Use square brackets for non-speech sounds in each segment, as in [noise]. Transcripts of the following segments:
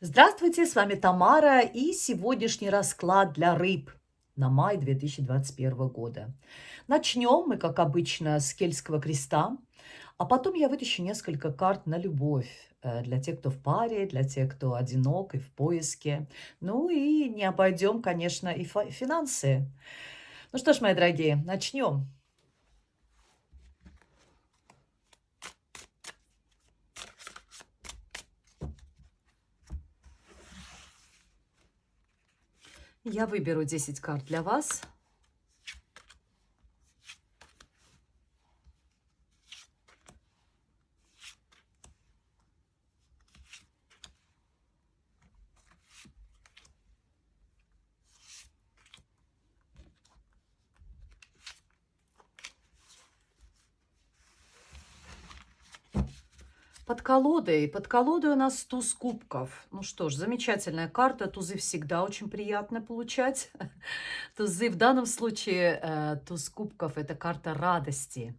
Здравствуйте, с вами Тамара и сегодняшний расклад для рыб на май 2021 года. Начнем мы, как обычно, с Кельтского креста, а потом я вытащу несколько карт на любовь э, для тех, кто в паре, для тех, кто одинок и в поиске. Ну и не обойдем, конечно, и финансы. Ну что ж, мои дорогие, начнем. Я выберу 10 карт для вас. Под колодой. Под колодой у нас туз кубков. Ну что ж, замечательная карта. Тузы всегда очень приятно получать. [laughs] Тузы в данном случае, э, туз кубков – это карта радости.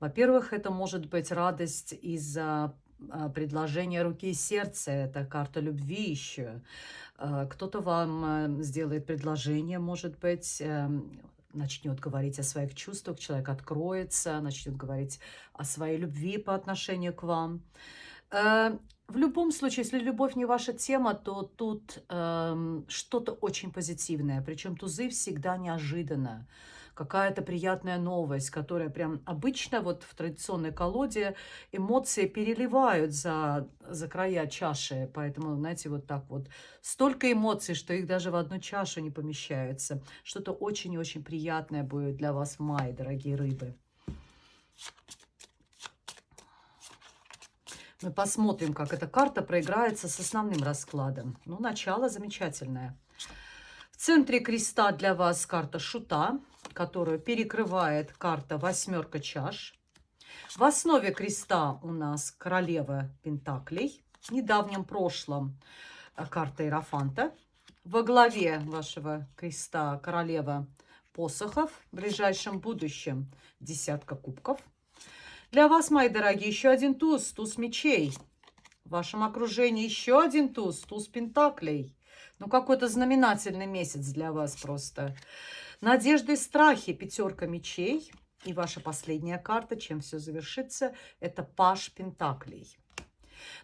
Во-первых, это может быть радость из-за э, предложения руки и сердца. Это карта любви еще. Э, Кто-то вам сделает предложение, может быть, э, начнет говорить о своих чувствах, человек откроется, начнет говорить о своей любви по отношению к вам. Э, в любом случае, если любовь не ваша тема, то тут э, что-то очень позитивное. Причем тузы всегда неожиданно какая-то приятная новость, которая прям обычно вот в традиционной колоде эмоции переливают за, за края чаши. Поэтому, знаете, вот так вот столько эмоций, что их даже в одну чашу не помещается. Что-то очень-очень приятное будет для вас в мае, дорогие рыбы. Мы посмотрим, как эта карта проиграется с основным раскладом. Ну, начало замечательное. В центре креста для вас карта шута которую перекрывает карта «Восьмерка чаш». В основе креста у нас королева Пентаклей. В недавнем прошлом э, карта Иерофанта. Во главе вашего креста королева посохов. В ближайшем будущем десятка кубков. Для вас, мои дорогие, еще один туз, туз мечей. В вашем окружении еще один туз, туз пентаклей. Ну, какой-то знаменательный месяц для вас просто. Надежды и страхи, пятерка мечей. И ваша последняя карта, чем все завершится, это Паш Пентаклей.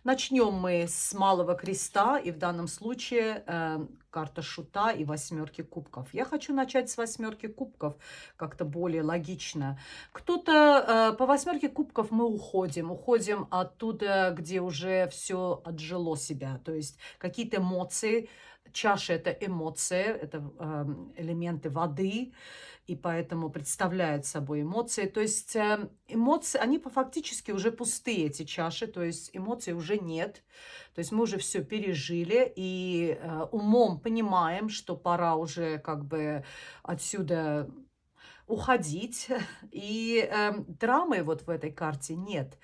Начнем мы с малого креста, и в данном случае э, карта шута и восьмерки кубков. Я хочу начать с восьмерки кубков, как-то более логично. Кто-то э, по восьмерке кубков мы уходим, уходим оттуда, где уже все отжило себя, то есть какие-то эмоции, Чаша – это эмоции, это э, элементы воды, и поэтому представляют собой эмоции. То есть э, эмоции, они фактически уже пустые, эти чаши, то есть эмоций уже нет. То есть мы уже все пережили и э, умом понимаем, что пора уже как бы отсюда уходить. [laughs] И э, драмы вот в этой карте нет.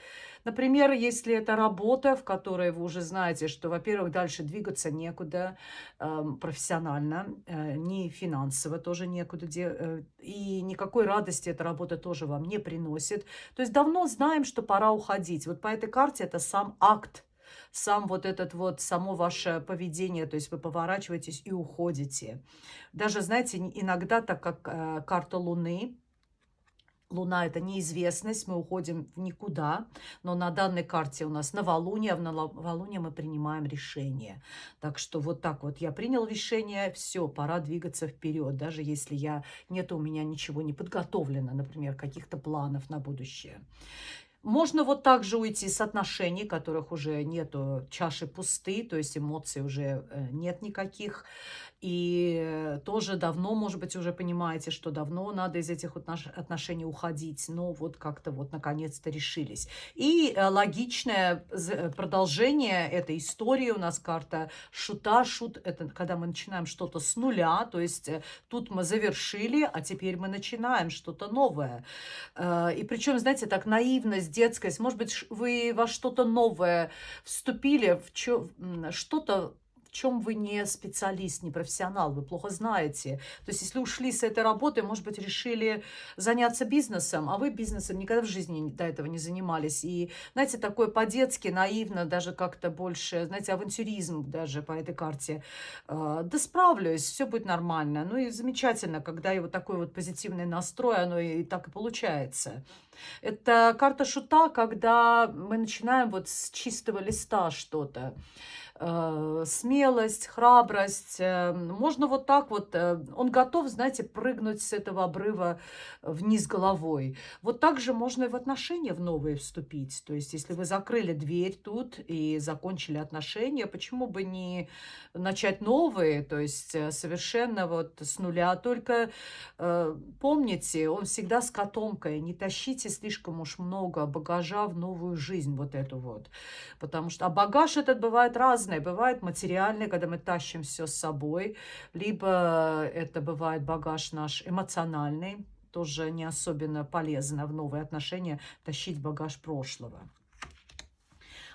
Например, если это работа, в которой вы уже знаете, что, во-первых, дальше двигаться некуда э, профессионально, э, ни финансово тоже некуда, э, и никакой радости эта работа тоже вам не приносит. То есть давно знаем, что пора уходить. Вот по этой карте это сам акт сам вот этот вот, само ваше поведение, то есть вы поворачиваетесь и уходите. Даже, знаете, иногда, так как э, карта Луны, Луна – это неизвестность, мы уходим в никуда, но на данной карте у нас новолуние, а в новолуние мы принимаем решение. Так что вот так вот я принял решение, все, пора двигаться вперед, даже если я нет у меня ничего не подготовлено, например, каких-то планов на будущее. Можно вот так же уйти с отношений, которых уже нету, чаши пусты, то есть эмоций уже э, нет никаких. И тоже давно, может быть, уже понимаете, что давно надо из этих отношений уходить. Но вот как-то вот наконец-то решились. И э, логичное э, продолжение этой истории у нас карта шута. Шут – это когда мы начинаем что-то с нуля. То есть э, тут мы завершили, а теперь мы начинаем что-то новое. И причем, знаете, так наивность, детскость. Может быть, вы во что-то новое вступили, в что-то чем вы не специалист, не профессионал, вы плохо знаете. То есть если ушли с этой работы, может быть, решили заняться бизнесом, а вы бизнесом никогда в жизни до этого не занимались. И, знаете, такое по-детски, наивно, даже как-то больше, знаете, авантюризм даже по этой карте. А, да справлюсь, все будет нормально. Ну и замечательно, когда и вот такой вот позитивный настрой, оно и так и получается. Это карта шута, когда мы начинаем вот с чистого листа что-то. Э, смелость, храбрость. Э, можно вот так вот, э, он готов, знаете, прыгнуть с этого обрыва вниз головой. Вот так же можно и в отношения в новые вступить. То есть, если вы закрыли дверь тут и закончили отношения, почему бы не начать новые, то есть совершенно вот с нуля. Только помните, он всегда с котомкой, не тащите слишком уж много багажа в новую жизнь вот эту вот. Потому что, а багаж этот бывает разный разное. Бывает материальный, когда мы тащим все с собой, либо это бывает багаж наш эмоциональный, тоже не особенно полезно в новые отношения тащить багаж прошлого.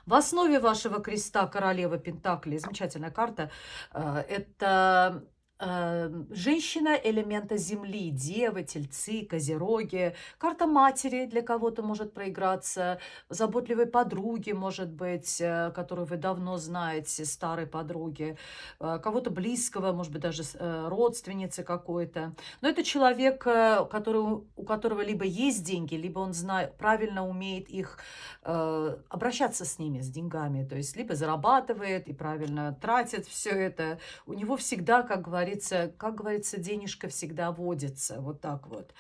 В основе вашего креста королева Пентакли, замечательная карта, э, это женщина элемента земли, девы, тельцы, козероги, карта матери для кого-то может проиграться, заботливой подруги, может быть, э, которую вы давно знаете, старой подруги, э, кого-то близкого, может быть, даже э, родственницы какой-то. Но это человек, который, у которого либо есть деньги, либо он знает, правильно умеет их обращаться с ними, с деньгами, то есть либо зарабатывает и правильно тратит все это. У него всегда, как говорится, говорится, как говорится, денежка всегда водится. Вот так вот.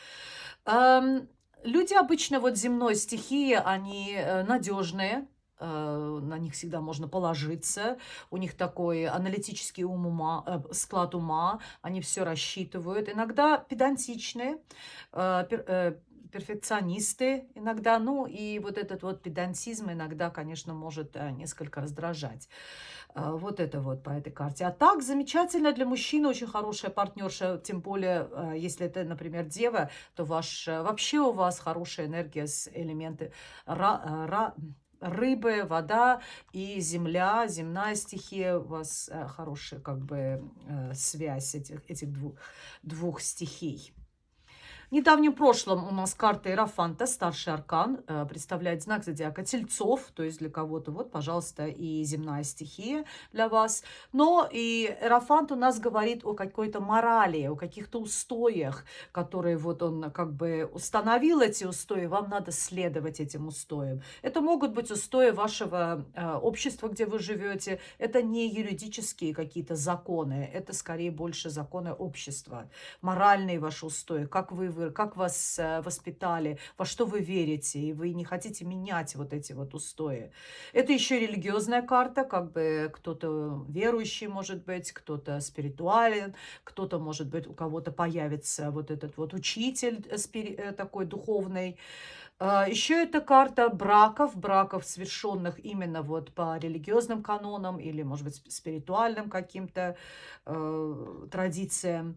Люди обычно вот земной стихии, они э, надежные, э, на них всегда можно положиться, у них такой аналитический ум ума, э, склад ума, они все рассчитывают, иногда педантичные, перфекционисты иногда, ну и вот этот вот педантизм иногда, конечно, может несколько раздражать. А, вот это вот по этой карте. А так, замечательно для мужчины, очень хорошая партнерша, тем более, а, если это, например, дева, то ваш, вообще у вас хорошая энергия с элементы ра, а, ра, рыбы, вода и земля, земная стихия, у вас хорошая как бы связь этих, этих двух, двух стихий. В недавнем прошлом у нас карта Иерофанта, старший аркан, э, представляет знак зодиака Тельцов, то есть для кого-то, вот, пожалуйста, и земная стихия для вас. Но и Иерофант у нас говорит о какой-то морали, о каких-то устоях, которые вот он как бы установил эти устои, вам надо следовать этим устоям. Это могут быть устои вашего э, общества, где вы живете, это не юридические какие-то законы, это скорее больше законы общества, моральные ваши устои, как вы вы, как вас э, воспитали, во что вы верите, и вы не хотите менять вот эти вот устои. Это еще религиозная карта, как бы кто-то верующий может быть, кто-то спиритуален, кто-то может быть, у кого-то появится вот этот вот учитель э, э, такой духовный, Еще это карта браков, браков, совершенных именно вот по религиозным канонам или, может быть, спиритуальным каким-то э, традициям.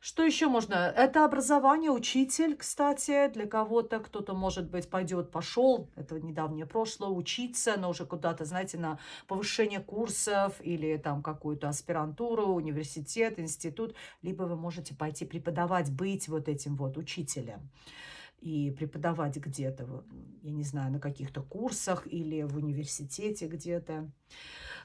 Что еще можно? Это образование, учитель, кстати, для кого-то. Кто-то, может быть, пойдет, пошел, это недавнее прошлое, учиться, но уже куда-то, знаете, на повышение курсов или там какую-то аспирантуру, университет, институт. Либо вы можете пойти преподавать, быть вот этим вот учителем и преподавать где-то, я не знаю, на каких-то курсах или в университете где-то.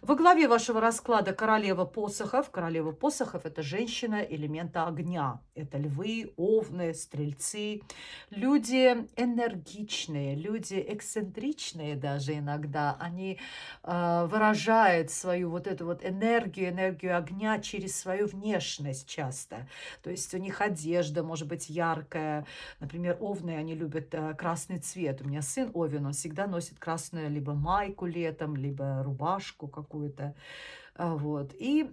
Во главе вашего расклада королева посохов. Королева посохов – это женщина элемента огня. Это львы, овны, стрельцы. Люди энергичные, люди эксцентричные даже иногда. Они э, выражают свою вот эту вот энергию, энергию огня через свою внешность часто. То есть у них одежда может быть яркая. Например, овны, они любят э, красный цвет. У меня сын Овен, он всегда носит красную либо майку летом, либо рубашку какую-то. А, вот. И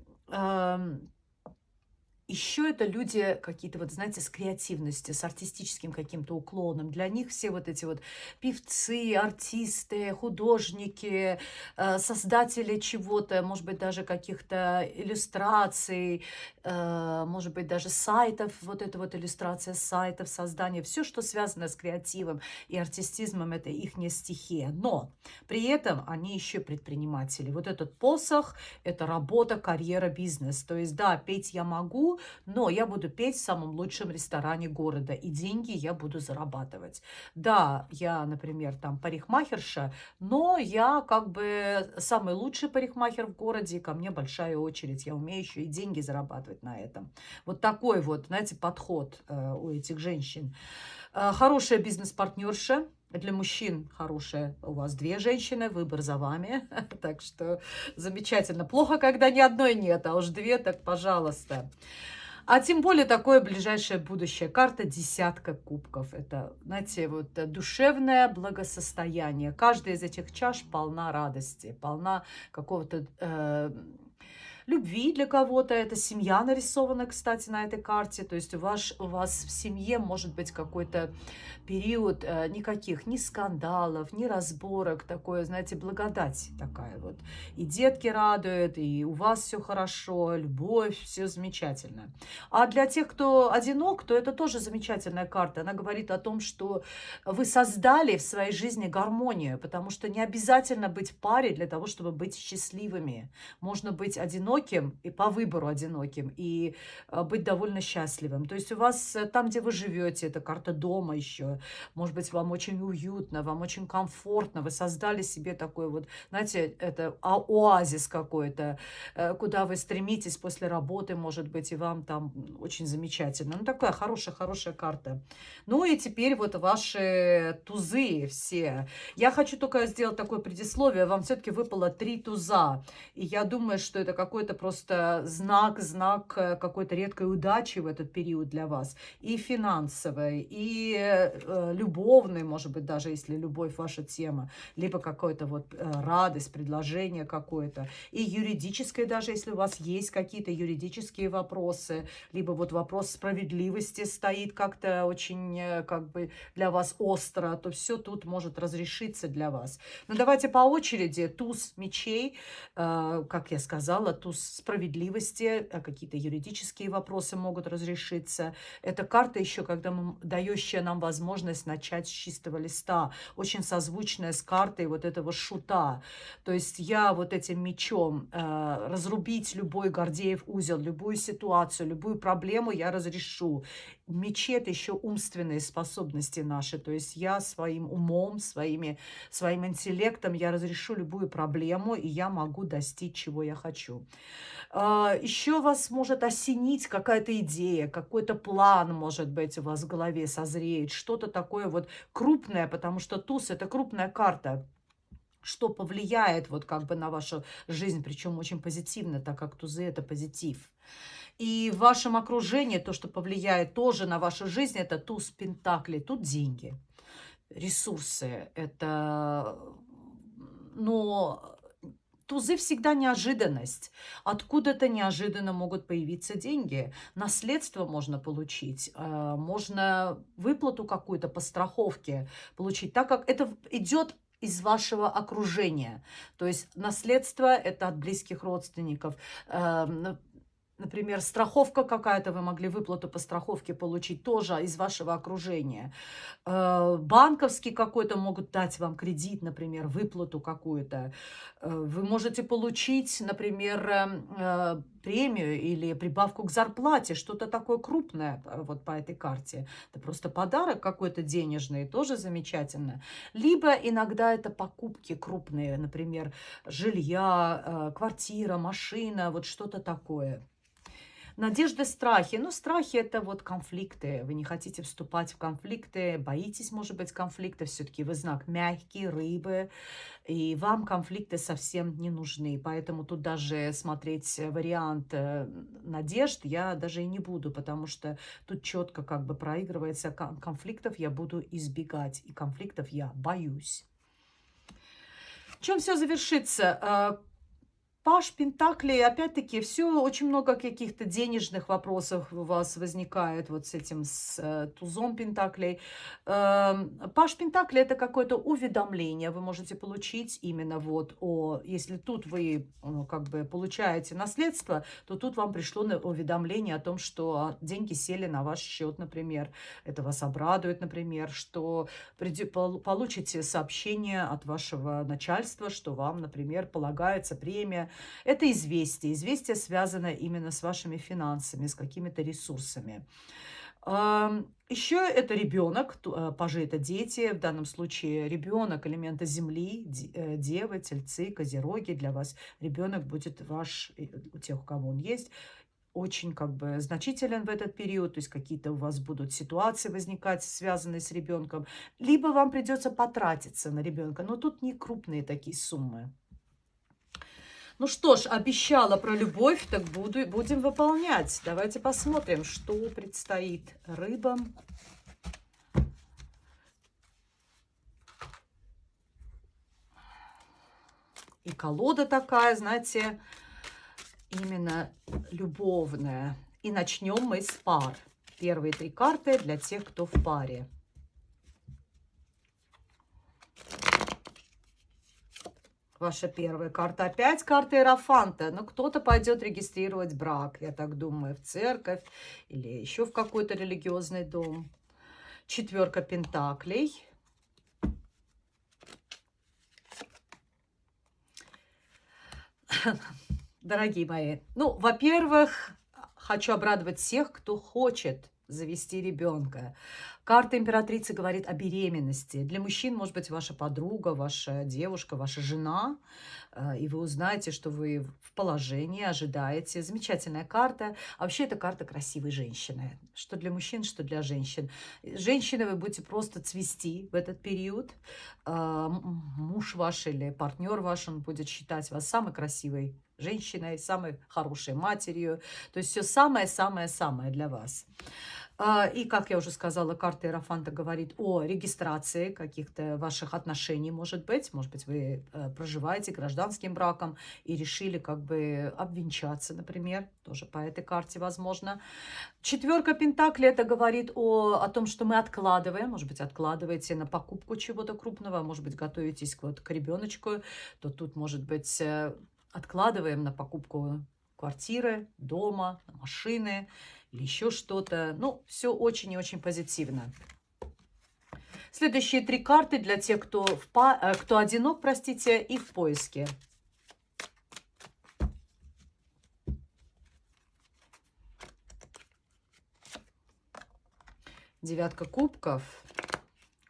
Еще это люди какие-то, вот знаете, с креативностью, с артистическим каким-то уклоном. Для них все вот эти вот певцы, артисты, художники, э, создатели чего-то, может быть, даже каких-то иллюстраций, э, может быть, даже сайтов, вот эта вот иллюстрация сайтов, создание, все, что связано с креативом и артистизмом, это их не стихия. Но при этом они еще предприниматели. Вот этот посох – это работа, карьера, бизнес. То есть, да, петь я могу, но я буду петь в самом лучшем ресторане города, и деньги я буду зарабатывать. Да, я, например, там парикмахерша, но я как бы самый лучший парикмахер в городе, и ко мне большая очередь. Я умею еще и деньги зарабатывать на этом. Вот такой вот, знаете, подход э, у этих женщин. Э, хорошая бизнес-партнерша, для мужчин хорошая у вас две женщины, выбор за вами. [laughs] Так что замечательно. Плохо, когда ни одной нет, а уж две, так пожалуйста. А тем более такое ближайшее будущее. Карта десятка кубков. Это, знаете, вот душевное благосостояние. Каждая из этих чаш полна радости, полна какого-то... Э, любви для кого-то. Это семья нарисована, кстати, на этой карте. То есть у вас, у вас в семье может быть какой-то период э, никаких ни скандалов, ни разборок. Такое, знаете, благодать такая вот. И детки радуют, и у вас все хорошо, любовь, все замечательно. А для тех, кто одинок, то это тоже замечательная карта. Она говорит о том, что вы создали в своей жизни гармонию, потому что не обязательно быть в паре для того, чтобы быть счастливыми. Можно быть одиноким, одиноким и по выбору одиноким, и а, быть довольно счастливым. То есть у вас э, там, где вы живете, это карта дома еще, может быть, вам очень уютно, вам очень комфортно, вы создали себе такой вот, знаете, это оазис какой-то, э, куда вы стремитесь после работы, может быть, и вам там очень замечательно. Ну, такая хорошая-хорошая карта. Ну, и теперь вот ваши тузы все. Я хочу только сделать такое предисловие. Вам все-таки выпало три туза. И я думаю, что это какой-то просто знак, знак э, какой-то редкой удачи в этот период для вас. И финансовой, и э, любовной, может быть, даже если любовь ваша тема, либо какой-то вот э, радость, предложение какое-то. И юридической даже, если у вас есть какие-то юридические вопросы, либо вот вопрос справедливости стоит как-то очень э, как бы для вас остро, то все тут может разрешиться для вас. Но давайте по очереди. Туз мечей, э, как я сказала, туз справедливости, а какие-то юридические вопросы могут разрешиться. Это карта еще, когда мы, дающая нам возможность начать с чистого листа, очень созвучная с картой вот этого шута. То есть я вот этим мечом э, разрубить любой Гордеев узел, любую ситуацию, любую проблему я разрешу. Это еще умственные способности наши. То есть я своим умом, своими, своим интеллектом я разрешу любую проблему, и я могу достичь, чего я хочу. А, еще вас может осенить какая-то идея, какой-то план, может быть, у вас в голове созреет, что-то такое вот крупное, потому что туз – это крупная карта что повлияет вот как бы на вашу жизнь, причем очень позитивно, так как тузы – это позитив. И в вашем окружении то, что повлияет тоже на вашу жизнь, это туз пентаклей. Тут деньги, ресурсы. Это, но тузы всегда неожиданность. Откуда-то неожиданно могут появиться деньги. Наследство можно получить, э, можно выплату какую-то по страховке получить, так как это идет из вашего окружения. То есть наследство – это от близких родственников. Эм, Например, страховка какая-то, вы могли выплату по страховке получить тоже из вашего окружения. Э, банковский какой-то могут дать вам кредит, например, выплату какую-то. Э, вы можете получить, например, э, премию или прибавку к зарплате, что-то такое крупное вот по этой карте. Это просто подарок какой-то денежный, тоже замечательно. Либо иногда это покупки крупные, например, жилья, квартира, машина, вот что-то такое. Надежды, страхи. Ну, страхи – это вот конфликты. Вы не хотите вступать в конфликты, боитесь, может быть, конфликта. Все-таки вы знак мягкий, рыбы, и вам конфликты совсем не нужны. Поэтому тут даже смотреть вариант э, надежд я даже и не буду, потому что тут четко как бы проигрывается конфликтов я буду избегать, и конфликтов я боюсь. Чем все завершится? Паш Пентаклей, опять-таки, все, очень много каких-то денежных вопросов у вас возникает вот с этим, с э, тузом Пентаклей. Э, Паш Пентаклей – это какое-то уведомление вы можете получить именно вот о, если тут вы ну, как бы получаете наследство, то тут вам пришло уведомление о том, что деньги сели на ваш счет, например. Это вас обрадует, например, что получите сообщение от вашего начальства, что вам, например, полагается премия это известие. Известие связано именно с вашими финансами, с какими-то ресурсами. Еще это ребенок, э, пажи это дети, в данном случае ребенок элемента земли, э, девы, тельцы, козероги. Для вас ребенок будет ваш, у тех, у кого он есть, очень как бы значителен в этот период, то есть какие-то у вас будут ситуации возникать, связанные с ребенком, либо вам придется потратиться на ребенка, но тут не крупные такие суммы. Ну что ж, обещала про любовь, так буду, будем выполнять. Давайте посмотрим, что предстоит рыбам. И колода такая, знаете, именно любовная. И начнем мы с пар. Первые три карты для тех, кто в паре. Ваша первая карта. Опять карта Иерофанта. Но кто-то пойдет регистрировать брак, я так думаю, в церковь или еще в какой-то религиозный дом. Четверка Пентаклей. Дорогие мои, ну, во-первых, хочу обрадовать всех, кто хочет завести ребенка. Карта императрицы говорит о беременности. Для мужчин, может быть, ваша подруга, ваша девушка, ваша жена. Э, и вы узнаете, что вы в положении, ожидаете. Замечательная карта. А вообще, это карта красивой женщины. Что для мужчин, что для женщин. Женщины вы будете просто цвести в этот период. Э, муж ваш или партнер ваш, он будет считать вас самой красивой женщиной, самой хорошей матерью. То есть все самое-самое-самое для вас. А, и, как я уже сказала, карта Иерофанта говорит о регистрации каких-то ваших отношений, может быть. Может быть, вы э, проживаете гражданским браком и решили как бы обвенчаться, например. Тоже по этой карте возможно. Четверка Пентакли это говорит о, о том, что мы откладываем. Может быть, откладываете на покупку чего-то крупного. Может быть, готовитесь вот к ребеночку. То тут, может быть, э, откладываем на покупку квартиры, дома, машины или еще что-то. Ну, все очень и очень позитивно. Следующие три карты для тех, кто, в па... Э, кто одинок, простите, и в поиске. Девятка кубков.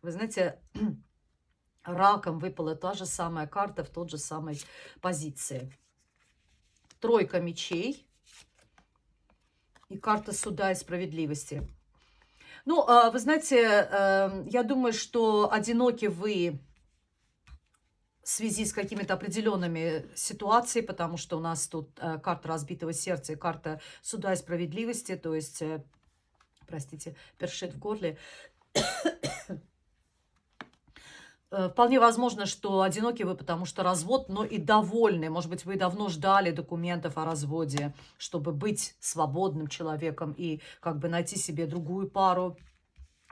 Вы знаете, [clears throat] раком выпала та же самая карта в тот же самой позиции. Тройка мечей и карта суда и справедливости. Ну, а, вы знаете, эм, я думаю, что одиноки вы в связи с какими-то определенными ситуациями, потому что у нас тут э, карта разбитого сердца и карта суда и справедливости, то есть, э, простите, першит в горле. Э, вполне возможно, что одиноки вы, потому что развод, но и довольны. Может быть, вы давно ждали документов о разводе, чтобы быть свободным человеком и как бы найти себе другую пару,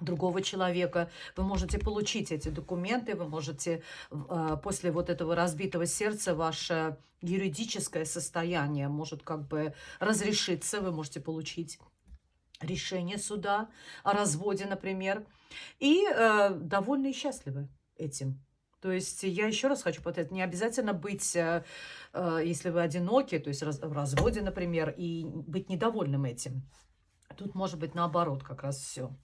другого человека. Вы можете получить эти документы, вы можете э, после вот этого разбитого сердца ваше юридическое состояние может как бы разрешиться, вы можете получить решение суда о разводе, например, и э, довольны и счастливы этим. То есть я еще раз хочу повторять, не обязательно быть, э, э, если вы одиноки, то есть в разводе, например, и быть недовольным этим. Тут может быть наоборот как раз все.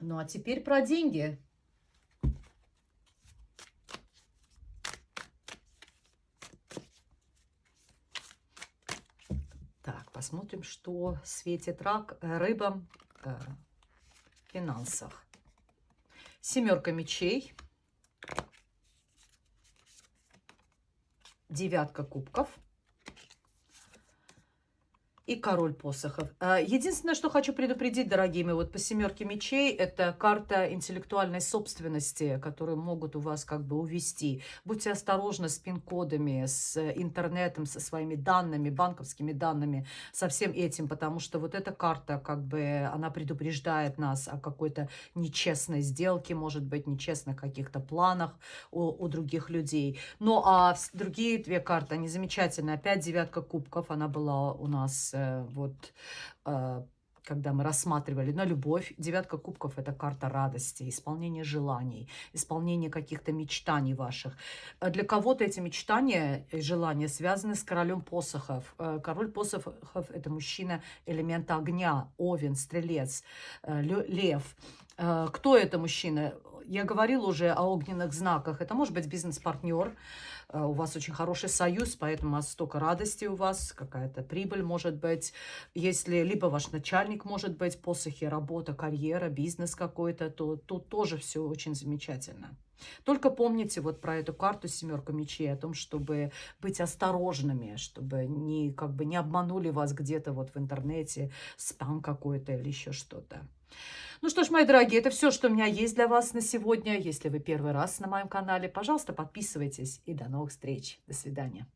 Ну а теперь про деньги. Так, посмотрим, что светит рак э, рыбам финансах. Семерка мечей. Девятка кубков. И король посохов. А, единственное, что хочу предупредить, дорогие мои, вот по семерке мечей, это карта интеллектуальной собственности, которую могут у вас как бы увести. Будьте осторожны с пин-кодами, с интернетом, со своими данными, банковскими данными, со всем этим, потому что вот эта карта, как бы, она предупреждает нас о какой-то нечестной сделке, может быть, нечестных каких-то планах у, у других людей. Ну, а другие две карты, они замечательные. Опять девятка кубков, она была у нас вот э, когда мы рассматривали на любовь. Девятка кубков – это карта радости, исполнение желаний, исполнение каких-то мечтаний ваших. Э, для кого-то эти мечтания и желания связаны с королем посохов. Король посохов – это мужчина элемента огня, овен, стрелец, лев. Кто это мужчина? Я говорила уже о огненных знаках. Это может быть бизнес-партнер, э, у вас очень хороший союз, поэтому столько радости у вас, какая-то прибыль может быть. Если либо ваш начальник может быть, посохи, работа, карьера, бизнес какой-то, то тут тоже все очень замечательно. Только помните вот про эту карту семерка мечей, о том, чтобы быть осторожными, чтобы не, как бы не обманули вас где-то вот в интернете, спам какой-то или еще что-то. Ну что ж, мои дорогие, это все, что у меня есть для вас на сегодня. Если вы первый раз на моем канале, пожалуйста, подписывайтесь. И до новых встреч. До свидания.